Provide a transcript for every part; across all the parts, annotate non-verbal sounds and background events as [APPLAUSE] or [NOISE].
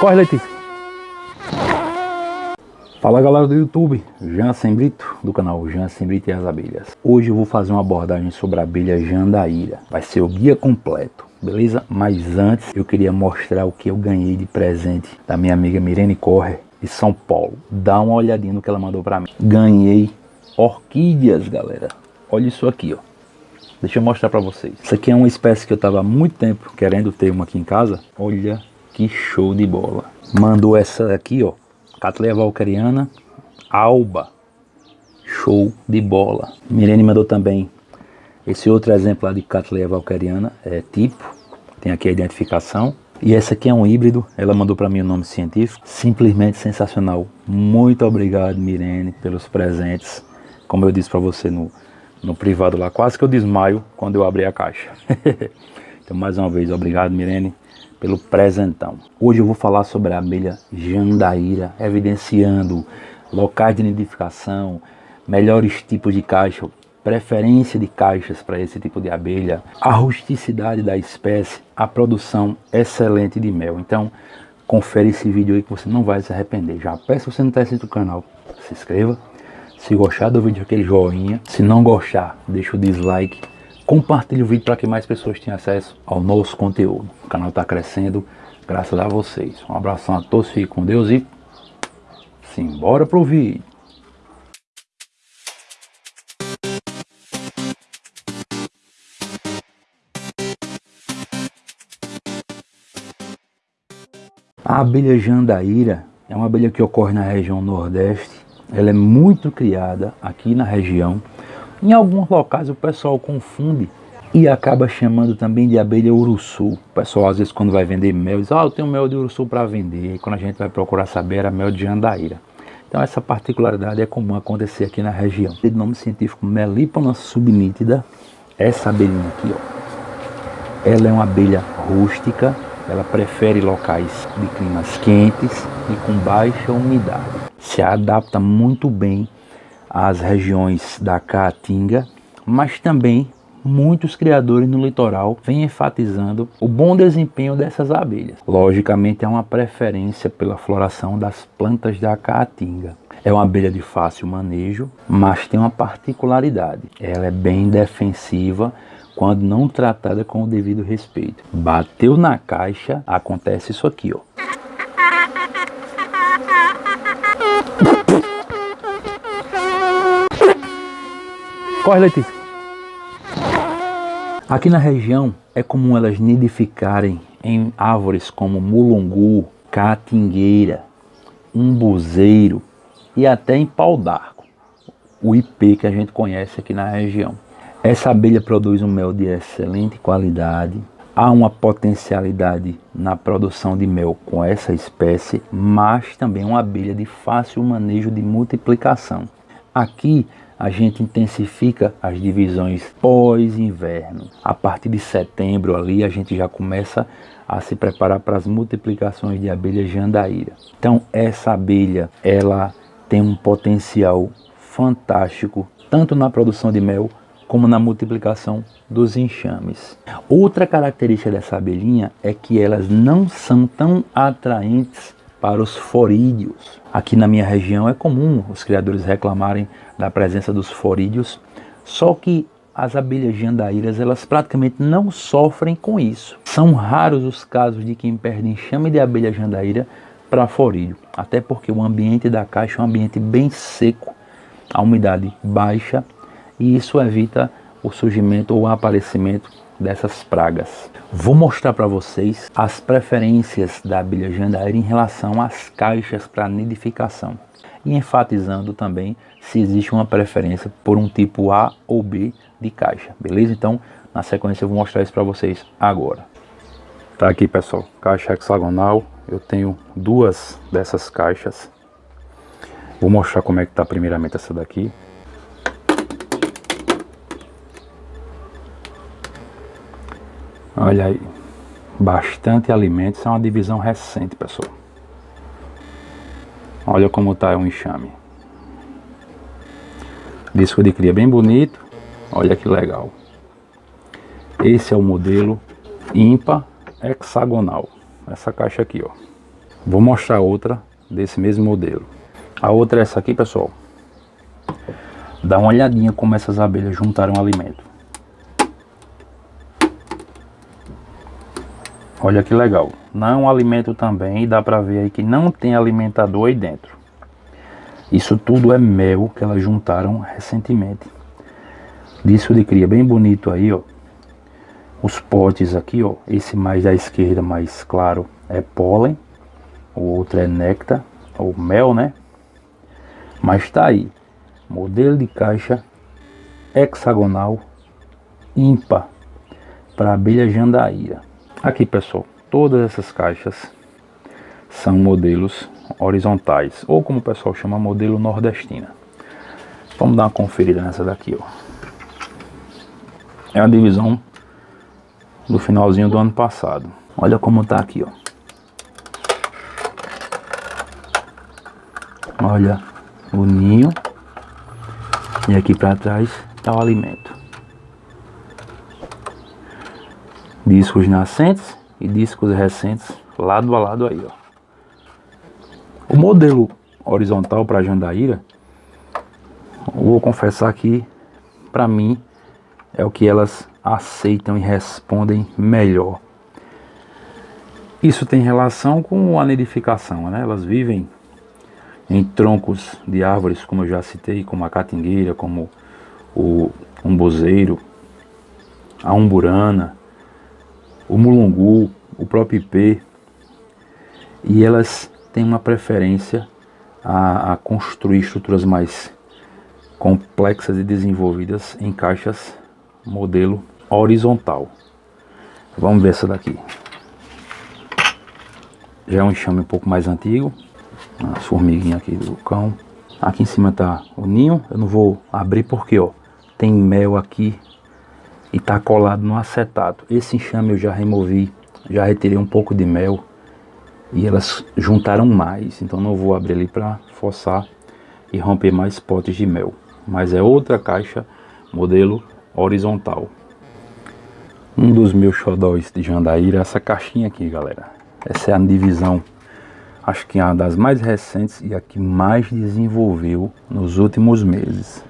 Corre, Letícia. Fala galera do YouTube, Jansen Brito, do canal Jansen Brito e as Abelhas. Hoje eu vou fazer uma abordagem sobre a abelha Jandaíra. Vai ser o guia completo, beleza? Mas antes eu queria mostrar o que eu ganhei de presente da minha amiga Mirene Corre, de São Paulo. Dá uma olhadinha no que ela mandou pra mim. Ganhei orquídeas, galera. Olha isso aqui, ó. Deixa eu mostrar pra vocês. Isso aqui é uma espécie que eu tava há muito tempo querendo ter uma aqui em casa. Olha que show de bola. Mandou essa aqui, ó. Catleia Valqueriana Alba. Show de bola. Mirene mandou também esse outro exemplo lá de Catleia Valqueriana. É tipo. Tem aqui a identificação. E essa aqui é um híbrido, ela mandou para mim o nome científico, simplesmente sensacional. Muito obrigado, Mirene, pelos presentes. Como eu disse para você no, no privado lá, quase que eu desmaio quando eu abri a caixa. [LAUGHS] então, mais uma vez, obrigado, Mirene, pelo presentão. Hoje eu vou falar sobre a abelha jandaíra, evidenciando locais de nidificação, melhores tipos de caixa, preferência de caixas para esse tipo de abelha, a rusticidade da espécie, a produção excelente de mel. Então, confere esse vídeo aí que você não vai se arrepender. Já peço você não está inscrito no canal, se inscreva. Se gostar do vídeo, aquele joinha. Se não gostar, deixa o dislike Compartilhe o vídeo para que mais pessoas tenham acesso ao nosso conteúdo. O canal está crescendo graças a vocês. Um abração a todos, fiquem com Deus e simbora pro vídeo. A abelha jandaíra é uma abelha que ocorre na região nordeste. Ela é muito criada aqui na região em alguns locais o pessoal confunde e acaba chamando também de abelha uruçu. O pessoal às vezes quando vai vender mel diz, ah, eu tenho mel de uruçu para vender. E quando a gente vai procurar saber era mel de jandaíra. Então essa particularidade é comum acontecer aqui na região. De nome científico Melipona subnítida, essa abelhinha aqui, ó, ela é uma abelha rústica, ela prefere locais de climas quentes e com baixa umidade. Se adapta muito bem as regiões da Caatinga, mas também muitos criadores no litoral vêm enfatizando o bom desempenho dessas abelhas. Logicamente, há uma preferência pela floração das plantas da Caatinga. É uma abelha de fácil manejo, mas tem uma particularidade. Ela é bem defensiva quando não tratada com o devido respeito. Bateu na caixa, acontece isso aqui, ó. Corre, Letícia. Aqui na região é comum elas nidificarem em árvores como mulungu, caatingueira, umbuzeiro e até em pau d'arco, o IP que a gente conhece aqui na região. Essa abelha produz um mel de excelente qualidade, há uma potencialidade na produção de mel com essa espécie, mas também uma abelha de fácil manejo de multiplicação. Aqui a gente intensifica as divisões pós-inverno. A partir de setembro ali a gente já começa a se preparar para as multiplicações de abelha jandaíra. Então essa abelha ela tem um potencial fantástico tanto na produção de mel como na multiplicação dos enxames. Outra característica dessa abelhinha é que elas não são tão atraentes para os forídeos. Aqui na minha região é comum os criadores reclamarem da presença dos forídeos, só que as abelhas jandaíras elas praticamente não sofrem com isso. São raros os casos de quem perde enxame de abelha jandaíra para forídeo, até porque o ambiente da caixa é um ambiente bem seco, a umidade baixa e isso evita o surgimento ou o aparecimento dessas pragas. Vou mostrar para vocês as preferências da abelha jandaíra em relação às caixas para nidificação e enfatizando também se existe uma preferência por um tipo A ou B de caixa, beleza? Então, na sequência eu vou mostrar isso para vocês agora. Tá aqui pessoal, caixa hexagonal, eu tenho duas dessas caixas. Vou mostrar como é que tá primeiramente essa daqui. Olha aí, bastante alimentos, é uma divisão recente, pessoal. Olha como está o enxame. Disco de cria bem bonito, olha que legal. Esse é o modelo ímpar hexagonal, essa caixa aqui, ó. Vou mostrar outra desse mesmo modelo. A outra é essa aqui, pessoal. Dá uma olhadinha como essas abelhas juntaram alimento. Olha que legal. Não alimento também, dá pra ver aí que não tem alimentador aí dentro. Isso tudo é mel que elas juntaram recentemente. Disco de cria bem bonito aí, ó. Os potes aqui, ó. Esse mais da esquerda, mais claro, é pólen. O outro é néctar, ou mel, né? Mas tá aí. Modelo de caixa hexagonal ímpar para abelha jandaíra. Aqui, pessoal, todas essas caixas são modelos horizontais, ou como o pessoal chama, modelo nordestina. Vamos dar uma conferida nessa daqui, ó. É a divisão do finalzinho do ano passado. Olha como tá aqui, ó. Olha o ninho. E aqui para trás está o alimento. Discos nascentes e discos recentes lado a lado aí, ó. O modelo horizontal para Jandaíra, vou confessar que para mim é o que elas aceitam e respondem melhor. Isso tem relação com a nidificação, né? Elas vivem em troncos de árvores, como eu já citei, como a catingueira, como o umbozeiro, a umburana, o mulungu, o próprio ipê, e elas têm uma preferência a, a construir estruturas mais complexas e desenvolvidas em caixas modelo horizontal. Vamos ver essa daqui. Já é um enxame um pouco mais antigo. As formiguinhas aqui do cão. Aqui em cima tá o ninho. Eu não vou abrir porque, ó, tem mel aqui e tá colado no acetato. Esse enxame eu já removi, já retirei um pouco de mel e elas juntaram mais. Então não vou abrir ali para forçar e romper mais potes de mel. Mas é outra caixa modelo horizontal. Um dos meus xodóis de Jandaíra é essa caixinha aqui, galera. Essa é a divisão, acho que é uma das mais recentes e a que mais desenvolveu nos últimos meses.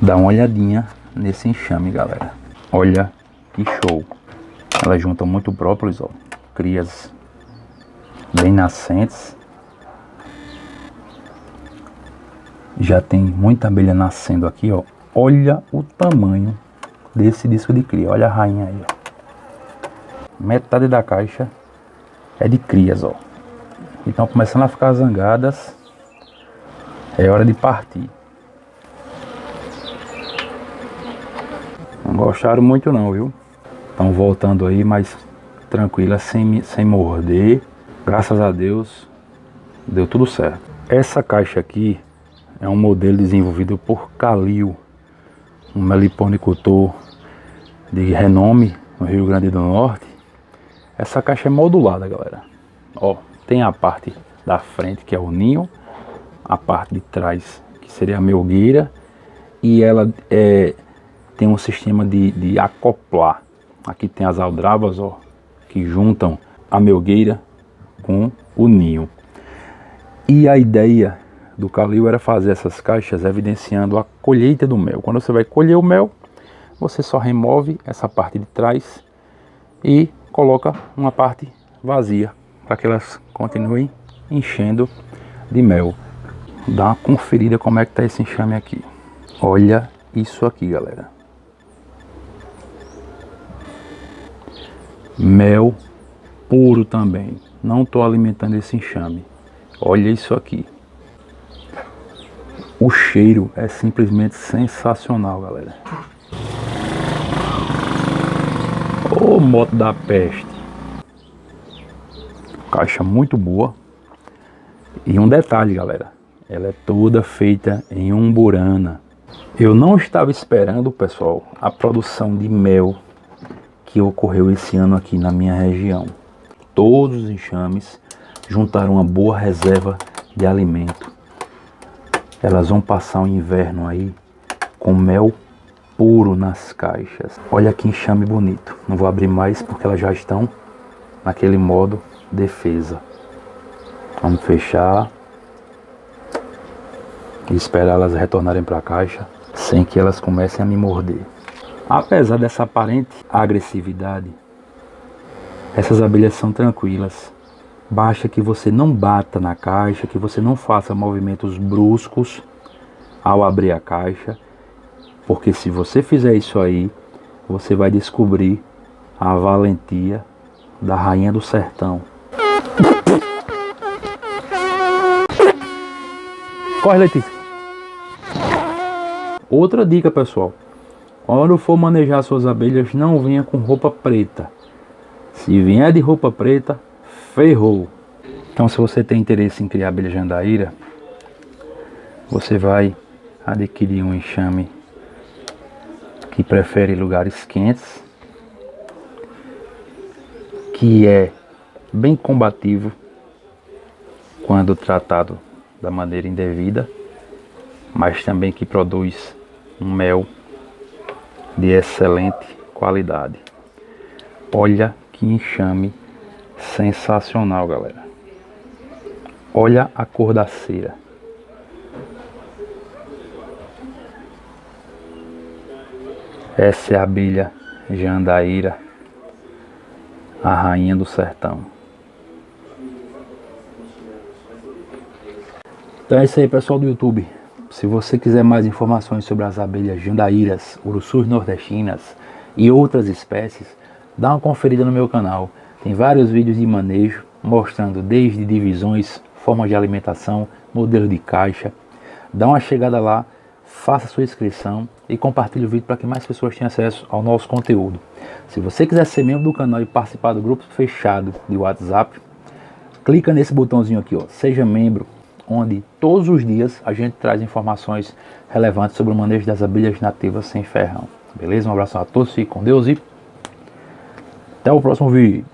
Dá uma olhadinha nesse enxame, galera. Olha que show. Elas juntam muito própolis, ó. Crias bem nascentes. Já tem muita abelha nascendo aqui, ó. Olha o tamanho desse disco de cria. Olha a rainha aí, ó. Metade da caixa é de crias, ó. Então começando a ficar zangadas. É hora de partir. Gostaram muito não, viu? Estão voltando aí, mas tranquila, sem, sem morder. Graças a Deus, deu tudo certo. Essa caixa aqui é um modelo desenvolvido por Calil, um meliponicultor de renome no Rio Grande do Norte. Essa caixa é modulada, galera. Ó, tem a parte da frente que é o ninho, a parte de trás que seria a melgueira e ela é, tem um sistema de, de acoplar. Aqui tem as aldravas, ó, que juntam a melgueira com o ninho. E a ideia do Calil era fazer essas caixas evidenciando a colheita do mel. Quando você vai colher o mel, você só remove essa parte de trás e coloca uma parte vazia para que elas continuem enchendo de mel. Dá uma conferida como é que tá esse enxame aqui. Olha isso aqui, galera. Mel puro também. Não estou alimentando esse enxame. Olha isso aqui. O cheiro é simplesmente sensacional, galera. Ô moto da peste. Caixa muito boa. E um detalhe, galera. Ela é toda feita em umburana. Eu não estava esperando, pessoal, a produção de mel que ocorreu esse ano aqui na minha região. Todos os enxames juntaram uma boa reserva de alimento elas vão passar o inverno aí com mel puro nas caixas. Olha que enxame bonito. Não vou abrir mais porque elas já estão naquele modo defesa. Vamos fechar e esperar elas retornarem para a caixa sem que elas comecem a me morder. Apesar dessa aparente agressividade, essas abelhas são tranquilas. Basta que você não bata na caixa, que você não faça movimentos bruscos ao abrir a caixa, porque se você fizer isso aí, você vai descobrir a valentia da rainha do sertão. Corre, Letícia. Outra dica, pessoal. Quando for manejar suas abelhas, não venha com roupa preta. Se vier de roupa preta, ferrou. Então, se você tem interesse em criar abelha jandaíra, você vai adquirir um enxame que prefere lugares quentes, que é bem combativo quando tratado da maneira indevida, mas também que produz um mel de excelente qualidade. Olha que enxame sensacional, galera. Olha a cor da cera. Essa é a abelha Jandaíra, a rainha do sertão. Então é isso aí, pessoal do YouTube. Se você quiser mais informações sobre as abelhas jandaíras, urussus nordestinas e outras espécies, dá uma conferida no meu canal. Tem vários vídeos de manejo mostrando desde divisões, formas de alimentação, modelo de caixa. Dá uma chegada lá, faça sua inscrição e compartilhe o vídeo para que mais pessoas tenham acesso ao nosso conteúdo. Se você quiser ser membro do canal e participar do grupo fechado de WhatsApp, clica nesse botãozinho aqui, ó, seja membro onde todos os dias a gente traz informações relevantes sobre o manejo das abelhas nativas sem ferrão. Beleza? Um abraço a todos, fiquem com Deus e até o próximo vídeo.